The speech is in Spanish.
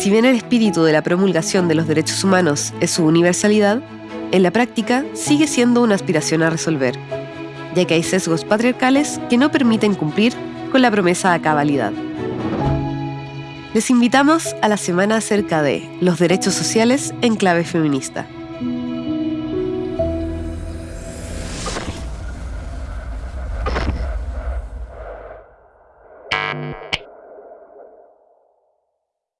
Si bien el espíritu de la promulgación de los derechos humanos es su universalidad, en la práctica sigue siendo una aspiración a resolver, ya que hay sesgos patriarcales que no permiten cumplir con la promesa a cabalidad. Les invitamos a la semana acerca de los derechos sociales en clave feminista.